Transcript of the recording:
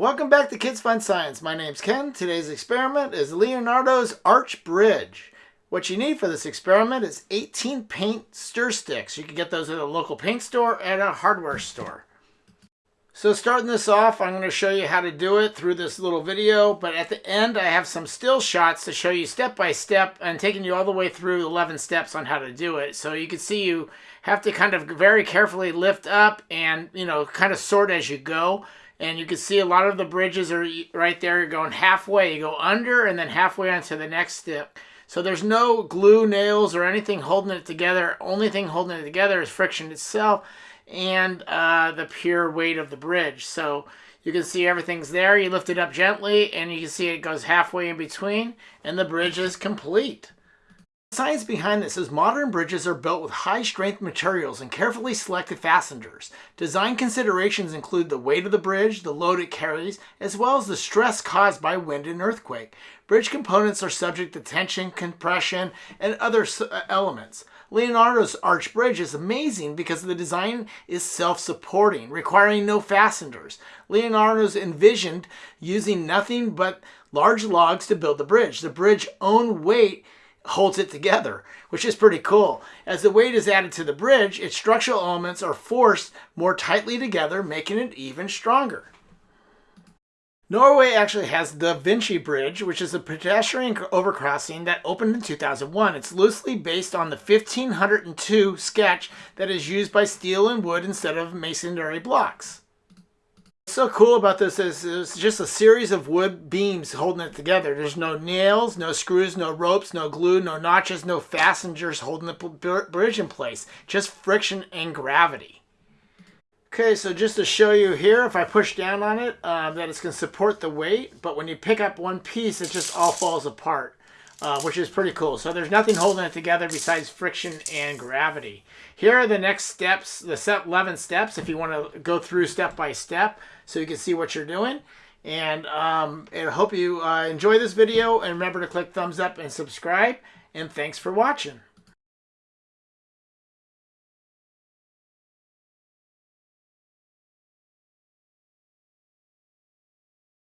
Welcome back to Kids Fun Science. My name's Ken. Today's experiment is Leonardo's Arch Bridge. What you need for this experiment is 18 paint stir sticks. You can get those at a local paint store and a hardware store. So starting this off, I'm going to show you how to do it through this little video, but at the end I have some still shots to show you step by step and taking you all the way through 11 steps on how to do it. So you can see you have to kind of very carefully lift up and, you know, kind of sort as you go. And you can see a lot of the bridges are right there. You're going halfway. You go under and then halfway onto the next step. So there's no glue, nails, or anything holding it together. Only thing holding it together is friction itself and uh, the pure weight of the bridge. So you can see everything's there. You lift it up gently and you can see it goes halfway in between and the bridge is complete. The science behind this is modern bridges are built with high strength materials and carefully selected fasteners. Design considerations include the weight of the bridge, the load it carries, as well as the stress caused by wind and earthquake. Bridge components are subject to tension, compression, and other uh, elements. Leonardo's arch bridge is amazing because the design is self-supporting, requiring no fasteners. Leonardo's envisioned using nothing but large logs to build the bridge. The bridge's own weight holds it together, which is pretty cool. As the weight is added to the bridge, its structural elements are forced more tightly together, making it even stronger. Norway actually has the Vinci Bridge, which is a pedestrian overcrossing that opened in 2001. It's loosely based on the 1502 sketch that is used by steel and wood instead of masonry blocks. So cool about this is it's just a series of wood beams holding it together. There's no nails, no screws, no ropes, no glue, no notches, no fasteners holding the bridge in place. Just friction and gravity. Okay, so just to show you here, if I push down on it, uh, that it's going to support the weight, but when you pick up one piece, it just all falls apart, uh, which is pretty cool. So there's nothing holding it together besides friction and gravity. Here are the next steps, the 11 steps, if you want to go through step by step, so you can see what you're doing. And, um, and I hope you uh, enjoy this video, and remember to click thumbs up and subscribe, and thanks for watching.